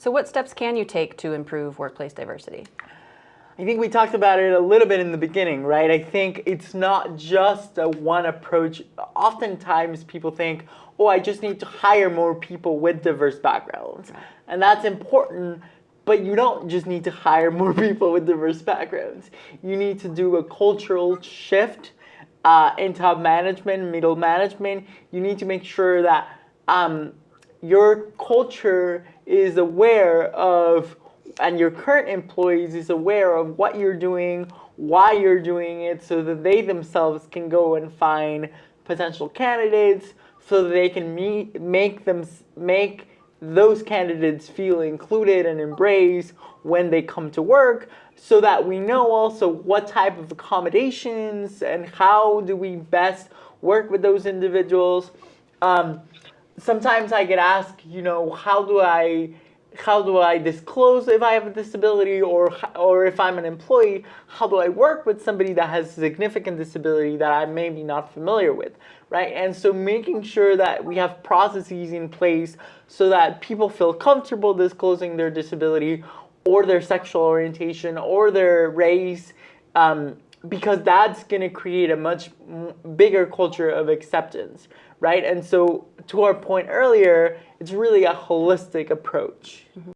So what steps can you take to improve workplace diversity? I think we talked about it a little bit in the beginning, right? I think it's not just a one approach. Oftentimes people think, oh, I just need to hire more people with diverse backgrounds. And that's important, but you don't just need to hire more people with diverse backgrounds. You need to do a cultural shift uh, in top management, middle management. You need to make sure that um, your culture is aware of and your current employees is aware of what you're doing, why you're doing it, so that they themselves can go and find potential candidates, so that they can meet, make them make those candidates feel included and embraced when they come to work, so that we know also what type of accommodations and how do we best work with those individuals. Um, sometimes I get asked, you know, how do I how do I disclose if I have a disability or, or if I'm an employee, how do I work with somebody that has significant disability that I may be not familiar with, right? And so making sure that we have processes in place so that people feel comfortable disclosing their disability or their sexual orientation or their race, um, because that's going to create a much bigger culture of acceptance, right? And so to our point earlier, it's really a holistic approach. Mm -hmm.